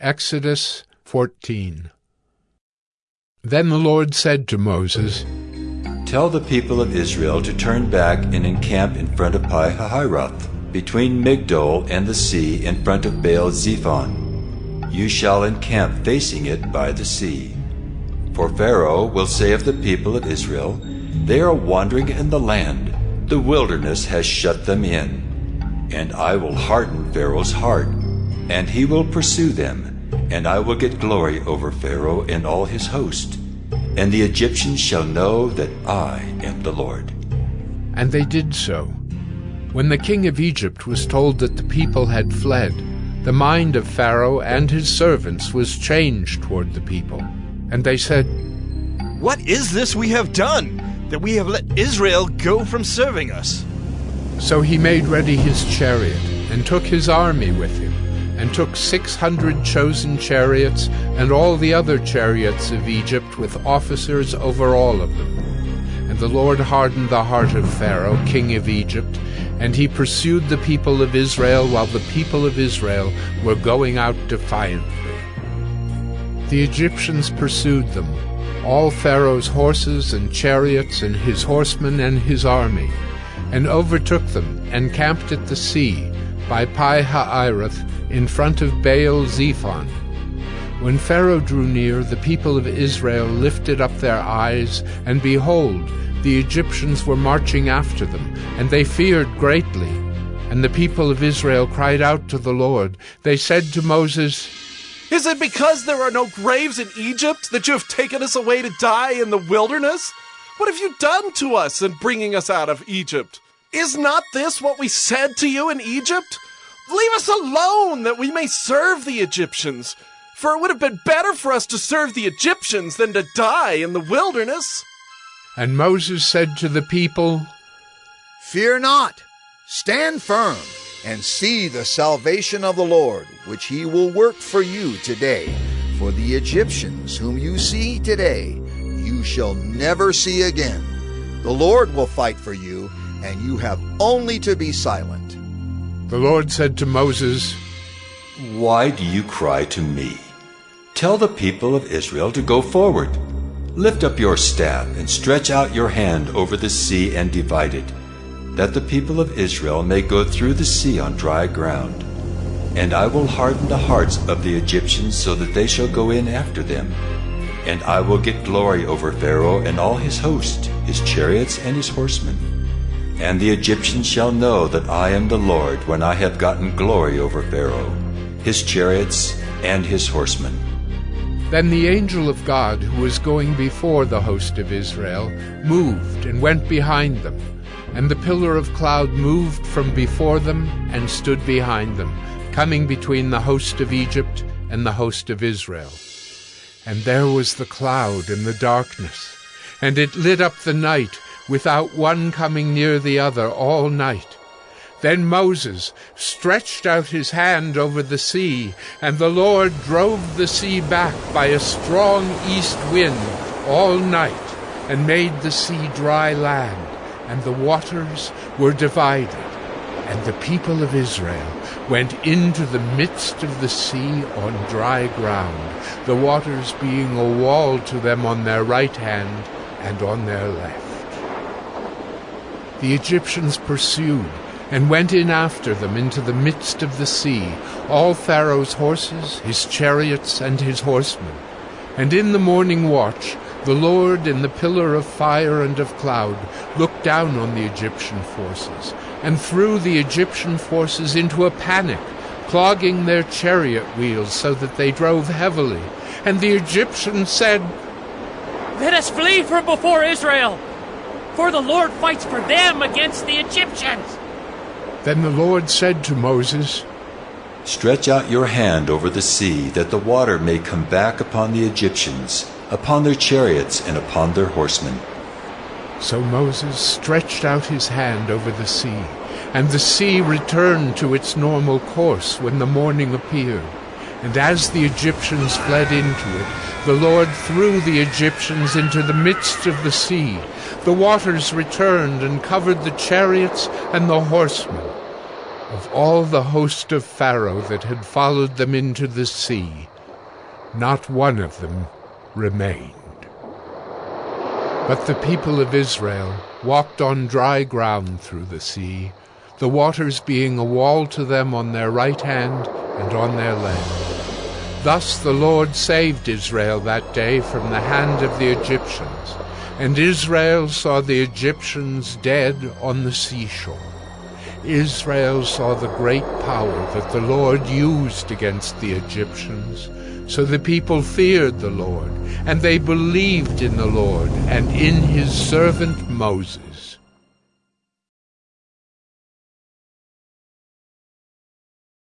Exodus 14 Then the Lord said to Moses, Tell the people of Israel to turn back and encamp in front of Pi Hahiroth, between Migdol and the sea in front of Baal Zephon. You shall encamp facing it by the sea. For Pharaoh will say of the people of Israel, They are wandering in the land, the wilderness has shut them in. And I will harden Pharaoh's heart, and he will pursue them and I will get glory over Pharaoh and all his host. And the Egyptians shall know that I am the Lord. And they did so. When the king of Egypt was told that the people had fled, the mind of Pharaoh and his servants was changed toward the people. And they said, What is this we have done, that we have let Israel go from serving us? So he made ready his chariot, and took his army with him and took six hundred chosen chariots and all the other chariots of Egypt with officers over all of them. And the Lord hardened the heart of Pharaoh, king of Egypt, and he pursued the people of Israel while the people of Israel were going out defiantly. The Egyptians pursued them, all Pharaoh's horses and chariots and his horsemen and his army, and overtook them and camped at the sea by Pi Hahiroth in front of Baal Zephon. When Pharaoh drew near, the people of Israel lifted up their eyes, and behold, the Egyptians were marching after them, and they feared greatly. And the people of Israel cried out to the Lord. They said to Moses, Is it because there are no graves in Egypt that you have taken us away to die in the wilderness? What have you done to us in bringing us out of Egypt? Is not this what we said to you in Egypt? Leave us alone that we may serve the Egyptians. For it would have been better for us to serve the Egyptians than to die in the wilderness. And Moses said to the people, Fear not, stand firm, and see the salvation of the Lord, which he will work for you today. For the Egyptians whom you see today, you shall never see again. The Lord will fight for you, and you have only to be silent. The Lord said to Moses, Why do you cry to me? Tell the people of Israel to go forward. Lift up your staff and stretch out your hand over the sea and divide it, that the people of Israel may go through the sea on dry ground. And I will harden the hearts of the Egyptians so that they shall go in after them. And I will get glory over Pharaoh and all his host, his chariots and his horsemen. And the Egyptians shall know that I am the Lord when I have gotten glory over Pharaoh, his chariots, and his horsemen. Then the angel of God, who was going before the host of Israel, moved and went behind them. And the pillar of cloud moved from before them and stood behind them, coming between the host of Egypt and the host of Israel. And there was the cloud in the darkness, and it lit up the night without one coming near the other all night. Then Moses stretched out his hand over the sea, and the Lord drove the sea back by a strong east wind all night, and made the sea dry land, and the waters were divided. And the people of Israel went into the midst of the sea on dry ground, the waters being a wall to them on their right hand and on their left. The Egyptians pursued and went in after them into the midst of the sea, all Pharaoh's horses, his chariots, and his horsemen. And in the morning watch, the Lord in the pillar of fire and of cloud looked down on the Egyptian forces, and threw the Egyptian forces into a panic, clogging their chariot wheels so that they drove heavily. And the Egyptians said, Let us flee from before Israel! For the Lord fights for them against the Egyptians. Then the Lord said to Moses, Stretch out your hand over the sea, that the water may come back upon the Egyptians, upon their chariots, and upon their horsemen. So Moses stretched out his hand over the sea, and the sea returned to its normal course when the morning appeared. And as the Egyptians fled into it, the Lord threw the Egyptians into the midst of the sea. The waters returned and covered the chariots and the horsemen. Of all the host of Pharaoh that had followed them into the sea, not one of them remained. But the people of Israel walked on dry ground through the sea, the waters being a wall to them on their right hand and on their land. Thus the Lord saved Israel that day from the hand of the Egyptians, and Israel saw the Egyptians dead on the seashore. Israel saw the great power that the Lord used against the Egyptians. So the people feared the Lord, and they believed in the Lord and in his servant Moses.